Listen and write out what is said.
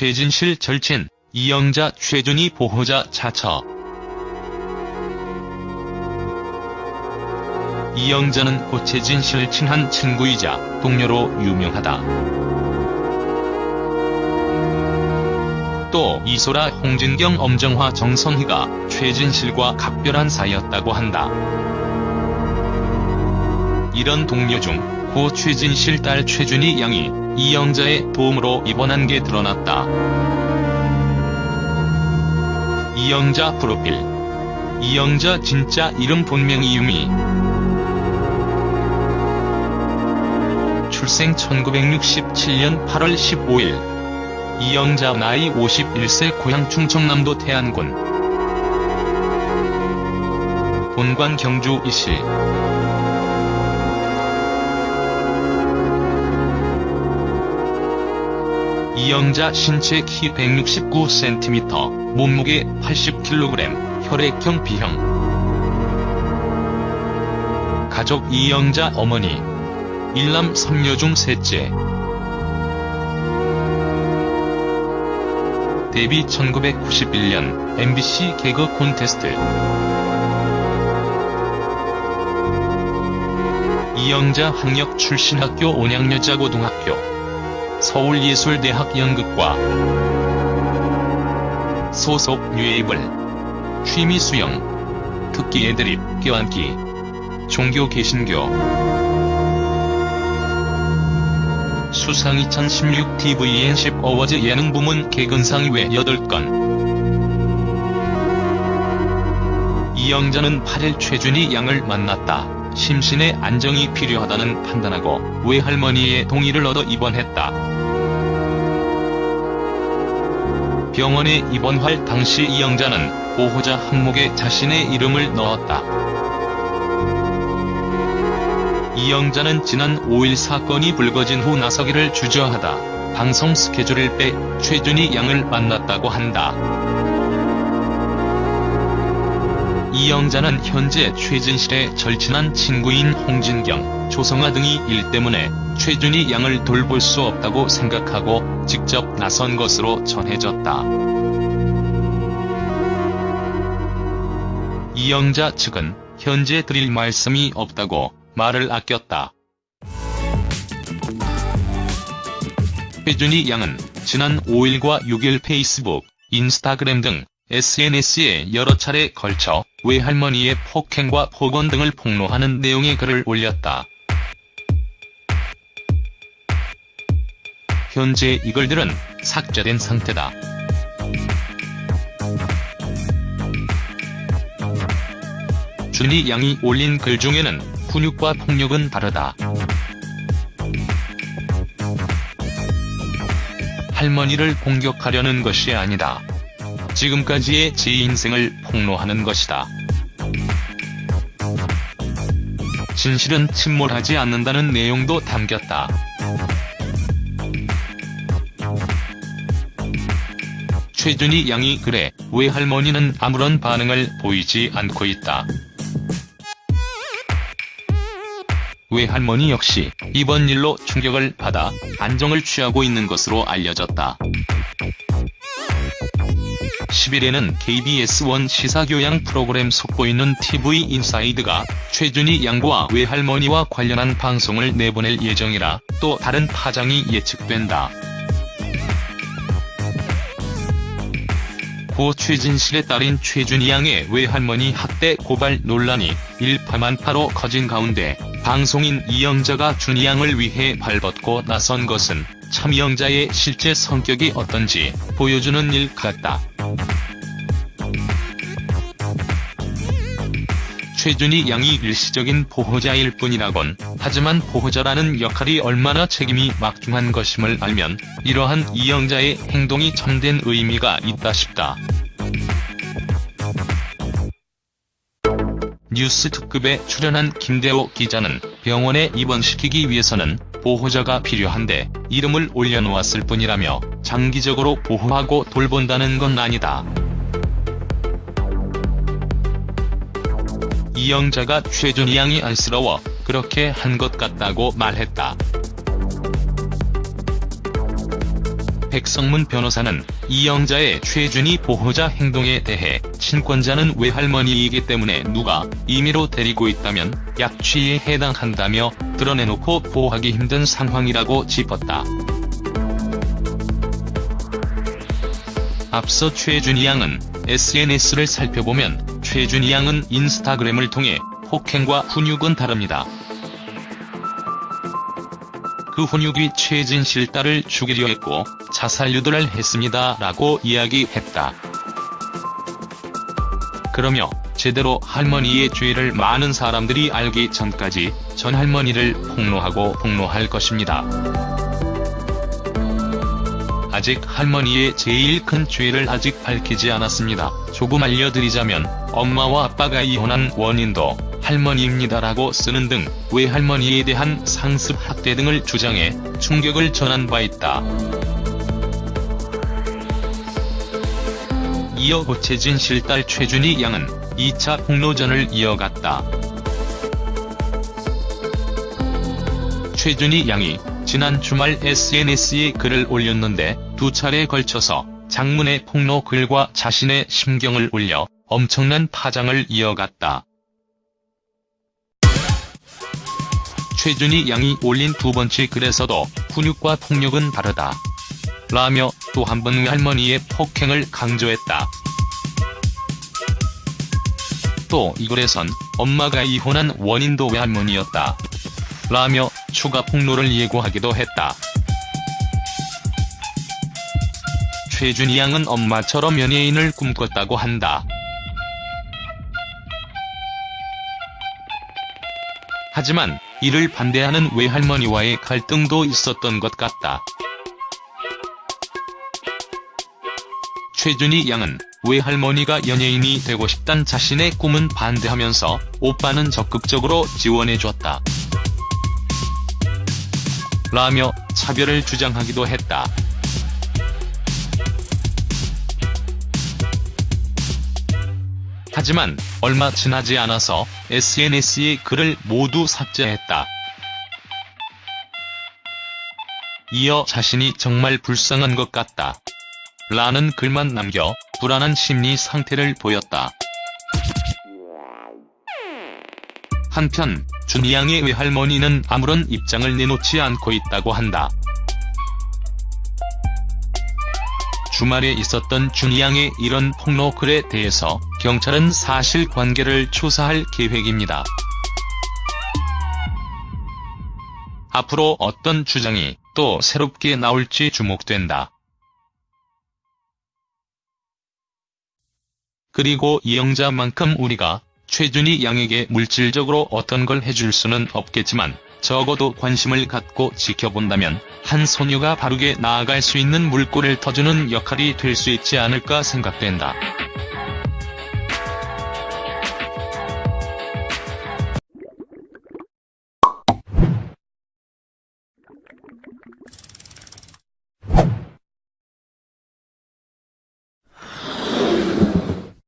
최진실 절친, 이영자 최준희 보호자 자처. 이영자는 고 최진실 친한 친구이자 동료로 유명하다. 또 이소라, 홍진경, 엄정화, 정선희가 최진실과 각별한 사이였다고 한다. 이런 동료 중 고 최진실 딸 최준희 양이 이영자의 도움으로 입원한 게 드러났다. 이영자 프로필. 이영자 진짜 이름 본명 이유미. 출생 1967년 8월 15일. 이영자 나이 51세 고향 충청남도 태안군. 본관 경주 이시 이영자 신체 키 169cm, 몸무게 80kg, 혈액형 B형. 가족 이영자 어머니. 일남 3녀 중 셋째. 데뷔 1991년 MBC 개그 콘테스트. 이영자 학력 출신 학교 온양여자고등학교. 서울예술대학 연극과 소속 뉴에이블 취미 수영 특기 애드립 껴안기 종교 개신교 수상 2016 TVN 10 어워즈 예능 부문 개근상 외 8건 이영자는 8일 최준희 양을 만났다. 심신의 안정이 필요하다는 판단하고 외할머니의 동의를 얻어 입원했다. 병원에 입원할 당시 이영자는 보호자 항목에 자신의 이름을 넣었다. 이영자는 지난 5일 사건이 불거진 후 나서기를 주저하다 방송 스케줄을 빼 최준희 양을 만났다고 한다. 이영자는 현재 최진실의 절친한 친구인 홍진경, 조성아 등이 일 때문에 최준희 양을 돌볼 수 없다고 생각하고 직접 나선 것으로 전해졌다. 이영자 측은 현재 드릴 말씀이 없다고 말을 아꼈다. 최준희 양은 지난 5일과 6일 페이스북, 인스타그램 등 SNS에 여러 차례 걸쳐 외할머니의 폭행과 폭언 등을 폭로하는 내용의 글을 올렸다. 현재 이 글들은 삭제된 상태다. 준희 양이 올린 글 중에는 훈육과 폭력은 다르다. 할머니를 공격하려는 것이 아니다. 지금까지의 제 인생을 폭로하는 것이다. 진실은 침몰하지 않는다는 내용도 담겼다. 최준희 양의 글에 외할머니는 아무런 반응을 보이지 않고 있다. 외할머니 역시 이번 일로 충격을 받아 안정을 취하고 있는 것으로 알려졌다. 10일에는 KBS1 시사교양 프로그램 속보이는 TV 인사이드가 최준희 양과 외할머니와 관련한 방송을 내보낼 예정이라 또 다른 파장이 예측된다. 고 최진실의 딸인 최준희 양의 외할머니 학대 고발 논란이 일파만파로 커진 가운데 방송인 이영자가 준희 양을 위해 발벗고 나선 것은 참 이영자의 실제 성격이 어떤지 보여주는 일 같다. 최준희 양이 일시적인 보호자일 뿐이라곤 하지만 보호자라는 역할이 얼마나 책임이 막중한 것임을 알면 이러한 이영자의 행동이 참된 의미가 있다 싶다. 뉴스 특급에 출연한 김대호 기자는 병원에 입원시키기 위해서는 보호자가 필요한데 이름을 올려놓았을 뿐이라며 장기적으로 보호하고 돌본다는 건 아니다. 이영자가 최준희 양이 안쓰러워 그렇게 한 것 같다고 말했다. 백성문 변호사는 이영자의 최준희 보호자 행동에 대해 친권자는 외할머니이기 때문에 누가 임의로 데리고 있다면 약취에 해당한다며 드러내놓고 보호하기 힘든 상황이라고 짚었다. 앞서 최준희 양은 SNS를 살펴보면 최준희 양은 인스타그램을 통해 폭행과 훈육은 다릅니다. 그 훈육이 최진실 딸을 죽이려 했고 자살 유도를 했습니다 라고 이야기했다. 그러며 제대로 할머니의 죄를 많은 사람들이 알기 전까지 전 할머니를 폭로하고 폭로할 것입니다. 아직 할머니의 제일 큰 죄를 아직 밝히지 않았습니다. 조금 알려드리자면 엄마와 아빠가 이혼한 원인도 할머니입니다라고 쓰는 등 외할머니에 대한 상습 학대 등을 주장해 충격을 전한 바 있다. 이어 고채진 실딸 최준희 양은 2차 폭로전을 이어갔다. 최준희 양이 지난 주말 SNS에 글을 올렸는데 두 차례에 걸쳐서 장문의 폭로 글과 자신의 심경을 올려 엄청난 파장을 이어갔다. 최준희 양이 올린 두 번째 글에서도 훈육과 폭력은 다르다. 라며 또 한 번 외할머니의 폭행을 강조했다. 또 이 글에선 엄마가 이혼한 원인도 외할머니였다. 라며 추가 폭로를 예고하기도 했다. 최준희 양은 엄마처럼 연예인을 꿈꿨다고 한다. 하지만 이를 반대하는 외할머니와의 갈등도 있었던 것 같다. 최준희 양은 외할머니가 연예인이 되고 싶단 자신의 꿈은 반대하면서 오빠는 적극적으로 지원해줬다. 라며 차별을 주장하기도 했다. 하지만 얼마 지나지 않아서 SNS에 글을 모두 삭제했다. 이어 자신이 정말 불쌍한 것 같다. 라는 글만 남겨 불안한 심리 상태를 보였다. 한편 준희 양의 외할머니는 아무런 입장을 내놓지 않고 있다고 한다. 주말에 있었던 준희 양의 이런 폭로 글에 대해서 경찰은 사실관계를 조사할 계획입니다. 앞으로 어떤 주장이 또 새롭게 나올지 주목된다. 그리고 이영자만큼 우리가 최준희 양에게 물질적으로 어떤 걸 해줄 수는 없겠지만 적어도 관심을 갖고 지켜본다면 한 소녀가 바르게 나아갈 수 있는 물꼬를 터주는 역할이 될 수 있지 않을까 생각된다.